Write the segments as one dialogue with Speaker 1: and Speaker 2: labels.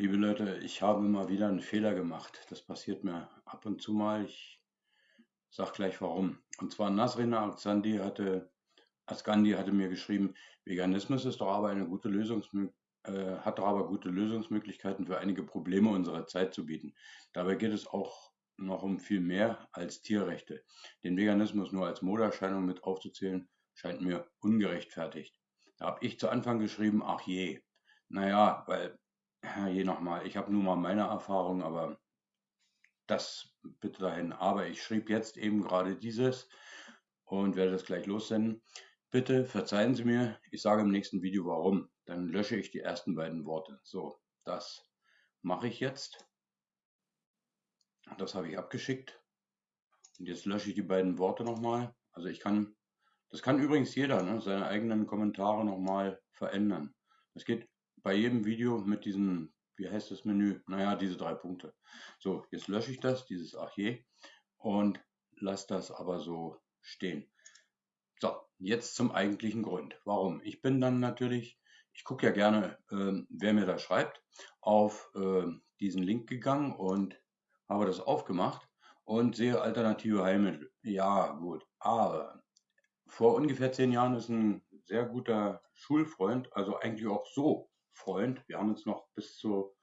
Speaker 1: Liebe Leute, ich habe mal wieder einen Fehler gemacht. Das passiert mir ab und zu mal. Ich sage gleich warum. Und zwar Nasrin Arzandi hatte, Asgandi hatte mir geschrieben, Veganismus ist doch aber eine gute Lösungsmö äh, hat doch aber gute Lösungsmöglichkeiten für einige Probleme unserer Zeit zu bieten. Dabei geht es auch noch um viel mehr als Tierrechte. Den Veganismus nur als Modeerscheinung mit aufzuzählen, scheint mir ungerechtfertigt. Da habe ich zu Anfang geschrieben, ach je. Naja, weil je nochmal, ich habe nun mal meine Erfahrung, aber das bitte dahin. Aber ich schrieb jetzt eben gerade dieses und werde das gleich lossenden. Bitte verzeihen Sie mir, ich sage im nächsten Video warum. Dann lösche ich die ersten beiden Worte. So, das mache ich jetzt. Das habe ich abgeschickt. Und jetzt lösche ich die beiden Worte nochmal. Also ich kann, das kann übrigens jeder, ne, seine eigenen Kommentare nochmal verändern. Das geht bei jedem Video mit diesem, wie heißt das Menü? Naja, diese drei Punkte. So, jetzt lösche ich das, dieses Archiv und lasse das aber so stehen. So, jetzt zum eigentlichen Grund. Warum? Ich bin dann natürlich, ich gucke ja gerne, äh, wer mir da schreibt, auf äh, diesen Link gegangen und habe das aufgemacht und sehe alternative Heilmittel. Ja, gut, aber vor ungefähr zehn Jahren ist ein sehr guter Schulfreund, also eigentlich auch so Freund. Wir haben uns noch bis, zu,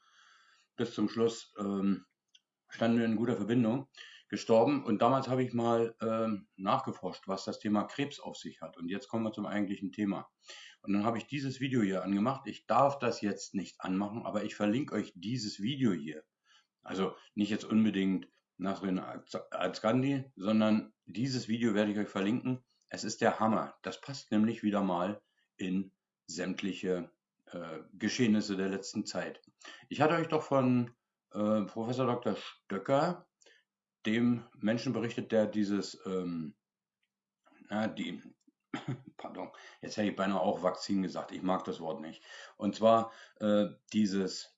Speaker 1: bis zum Schluss ähm, standen in guter Verbindung gestorben. Und damals habe ich mal ähm, nachgeforscht, was das Thema Krebs auf sich hat. Und jetzt kommen wir zum eigentlichen Thema. Und dann habe ich dieses Video hier angemacht. Ich darf das jetzt nicht anmachen, aber ich verlinke euch dieses Video hier. Also nicht jetzt unbedingt Nasrin Azgandi, sondern dieses Video werde ich euch verlinken. Es ist der Hammer. Das passt nämlich wieder mal in sämtliche äh, Geschehnisse der letzten Zeit. Ich hatte euch doch von äh, Professor Dr. Stöcker, dem Menschen berichtet, der dieses, ähm, na, die, pardon, jetzt hätte ich beinahe auch Vakzin gesagt, ich mag das Wort nicht. Und zwar äh, dieses,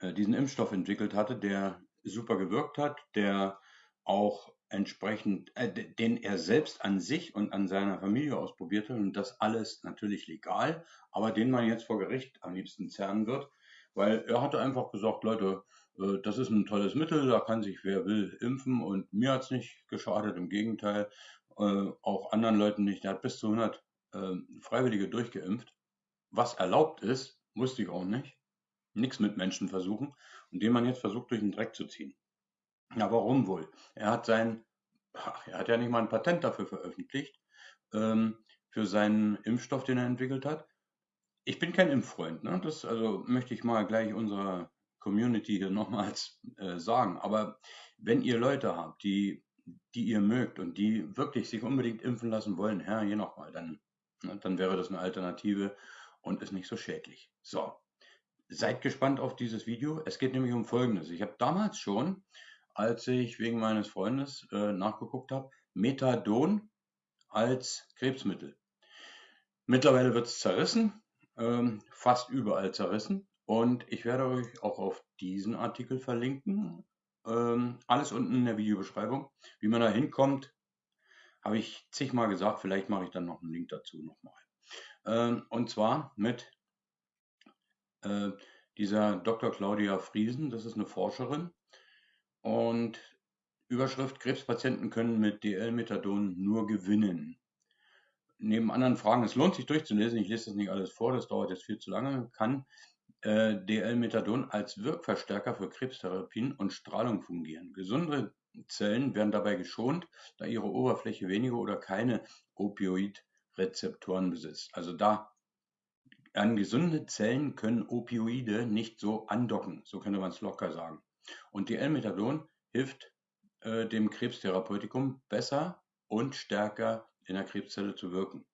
Speaker 1: äh, diesen Impfstoff entwickelt hatte, der super gewirkt hat, der auch entsprechend, äh, den er selbst an sich und an seiner Familie ausprobiert hat und das alles natürlich legal, aber den man jetzt vor Gericht am liebsten zerren wird, weil er hatte einfach gesagt, Leute, äh, das ist ein tolles Mittel, da kann sich wer will impfen und mir hat es nicht geschadet, im Gegenteil, äh, auch anderen Leuten nicht. Er hat bis zu 100 äh, Freiwillige durchgeimpft, was erlaubt ist, wusste ich auch nicht. Nichts mit Menschen versuchen und den man jetzt versucht durch den Dreck zu ziehen. Ja, warum wohl? Er hat sein, er hat ja nicht mal ein Patent dafür veröffentlicht, ähm, für seinen Impfstoff, den er entwickelt hat. Ich bin kein Impffreund, ne? das also möchte ich mal gleich unserer Community hier nochmals äh, sagen. Aber wenn ihr Leute habt, die, die ihr mögt und die wirklich sich unbedingt impfen lassen wollen, ja, hier nochmal, dann, ne, dann wäre das eine Alternative und ist nicht so schädlich. So, seid gespannt auf dieses Video. Es geht nämlich um Folgendes. Ich habe damals schon als ich wegen meines Freundes äh, nachgeguckt habe, Methadon als Krebsmittel. Mittlerweile wird es zerrissen, ähm, fast überall zerrissen. Und ich werde euch auch auf diesen Artikel verlinken. Ähm, alles unten in der Videobeschreibung. Wie man da hinkommt, habe ich zigmal gesagt. Vielleicht mache ich dann noch einen Link dazu nochmal. Ähm, und zwar mit äh, dieser Dr. Claudia Friesen. Das ist eine Forscherin und Überschrift: Krebspatienten können mit DL-Methadon nur gewinnen. Neben anderen Fragen, es lohnt sich durchzulesen, ich lese das nicht alles vor, das dauert jetzt viel zu lange, kann äh, DL-Methadon als Wirkverstärker für Krebstherapien und Strahlung fungieren. Gesunde Zellen werden dabei geschont, da ihre Oberfläche wenige oder keine Opioidrezeptoren besitzt. Also da an gesunde Zellen können Opioide nicht so andocken, so könnte man es locker sagen. Und die L-Methadon hilft äh, dem Krebstherapeutikum besser und stärker in der Krebszelle zu wirken.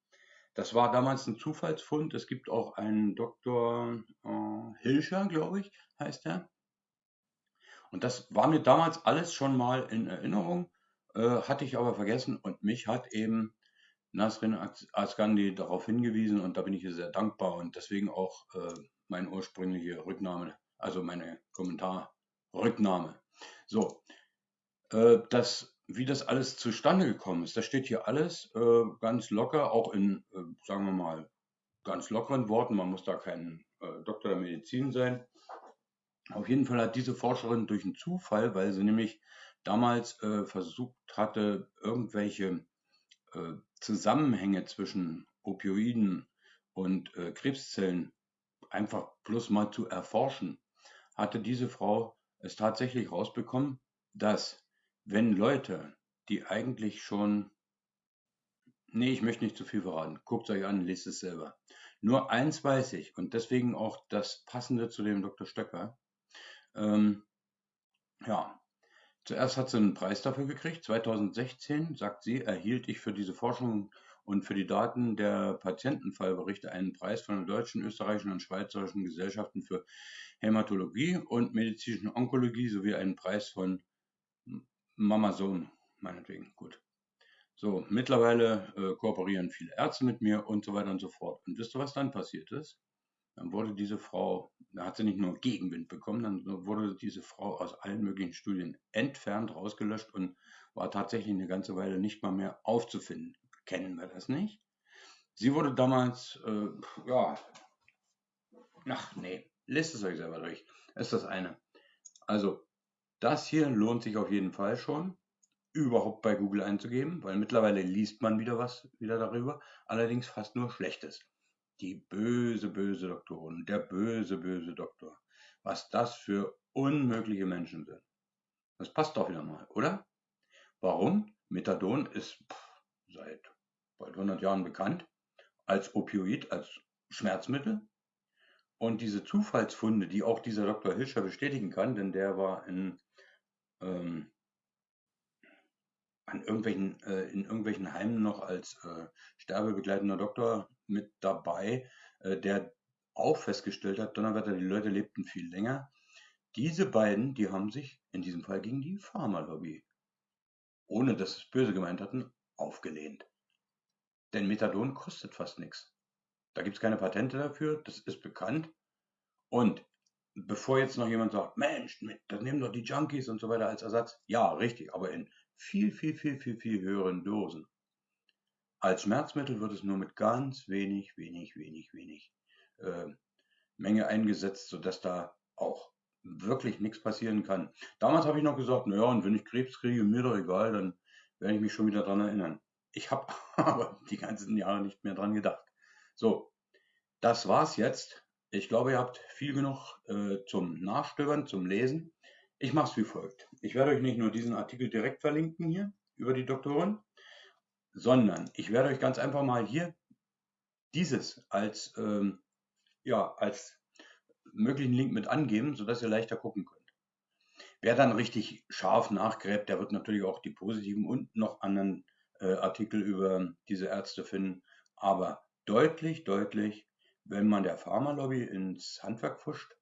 Speaker 1: Das war damals ein Zufallsfund. Es gibt auch einen Dr. Äh, Hilscher, glaube ich, heißt er. Und das war mir damals alles schon mal in Erinnerung, äh, hatte ich aber vergessen und mich hat eben Nasrin Asgandi darauf hingewiesen und da bin ich ihr sehr dankbar und deswegen auch äh, meine ursprüngliche Rücknahme, also meine Kommentar, Rücknahme. So, äh, das, wie das alles zustande gekommen ist, das steht hier alles äh, ganz locker, auch in, äh, sagen wir mal, ganz lockeren Worten. Man muss da kein äh, Doktor der Medizin sein. Auf jeden Fall hat diese Forscherin durch einen Zufall, weil sie nämlich damals äh, versucht hatte, irgendwelche äh, Zusammenhänge zwischen Opioiden und Krebszellen einfach bloß mal zu erforschen, hatte diese Frau es tatsächlich rausbekommen, dass wenn Leute, die eigentlich schon, nee, ich möchte nicht zu viel verraten, guckt euch an, lest es selber. Nur eins weiß ich und deswegen auch das Passende zu dem Dr. Stöcker. Ähm, ja, zuerst hat sie einen Preis dafür gekriegt. 2016, sagt sie, erhielt ich für diese Forschung und für die Daten der Patientenfallberichte einen Preis von der deutschen, österreichischen und schweizerischen Gesellschaften für Hämatologie und medizinische Onkologie sowie einen Preis von Mama Sohn, meinetwegen, gut. So, mittlerweile äh, kooperieren viele Ärzte mit mir und so weiter und so fort. Und wisst ihr, was dann passiert ist? Dann wurde diese Frau, da hat sie nicht nur Gegenwind bekommen, dann wurde diese Frau aus allen möglichen Studien entfernt, rausgelöscht und war tatsächlich eine ganze Weile nicht mal mehr aufzufinden. Kennen wir das nicht? Sie wurde damals, äh, ja, ach nee, lest es euch selber durch. ist das eine. Also, das hier lohnt sich auf jeden Fall schon, überhaupt bei Google einzugeben, weil mittlerweile liest man wieder was wieder darüber, allerdings fast nur Schlechtes. Die böse, böse Doktorin, der böse, böse Doktor. Was das für unmögliche Menschen sind. Das passt doch wieder mal, oder? Warum? Methadon ist pff, seit bald 100 Jahren bekannt als Opioid, als Schmerzmittel. Und diese Zufallsfunde, die auch dieser Dr. Hilscher bestätigen kann, denn der war in, ähm, an irgendwelchen, äh, in irgendwelchen Heimen noch als äh, sterbebegleitender Doktor mit dabei, äh, der auch festgestellt hat, Donnerwetter, die Leute lebten viel länger. Diese beiden, die haben sich in diesem Fall gegen die Pharmalobby, ohne dass es böse gemeint hatten, aufgelehnt. Denn Methadon kostet fast nichts. Da gibt es keine Patente dafür, das ist bekannt. Und bevor jetzt noch jemand sagt, Mensch, das nehmen doch die Junkies und so weiter als Ersatz. Ja, richtig, aber in viel, viel, viel, viel, viel höheren Dosen. Als Schmerzmittel wird es nur mit ganz wenig, wenig, wenig, wenig äh, Menge eingesetzt, sodass da auch wirklich nichts passieren kann. Damals habe ich noch gesagt, naja, und wenn ich Krebs kriege, mir doch egal, dann werde ich mich schon wieder daran erinnern. Ich habe aber die ganzen Jahre nicht mehr dran gedacht. So, das war's jetzt. Ich glaube, ihr habt viel genug äh, zum Nachstöbern, zum Lesen. Ich mache es wie folgt. Ich werde euch nicht nur diesen Artikel direkt verlinken hier über die Doktoren, sondern ich werde euch ganz einfach mal hier dieses als, ähm, ja, als möglichen Link mit angeben, sodass ihr leichter gucken könnt. Wer dann richtig scharf nachgräbt, der wird natürlich auch die positiven und noch anderen äh, Artikel über diese Ärzte finden. Aber deutlich, deutlich, wenn man der Pharmalobby ins Handwerk pfuscht,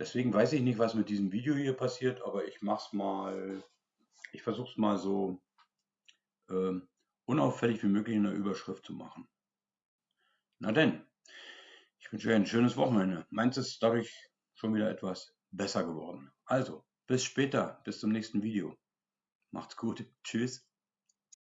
Speaker 1: Deswegen weiß ich nicht, was mit diesem Video hier passiert, aber ich mach's mal, ich versuche es mal so äh, unauffällig wie möglich in der Überschrift zu machen. Na denn, ich wünsche euch ein schönes Wochenende. Meins ist dadurch schon wieder etwas besser geworden. Also, bis später, bis zum nächsten Video. Macht's gut. Tschüss.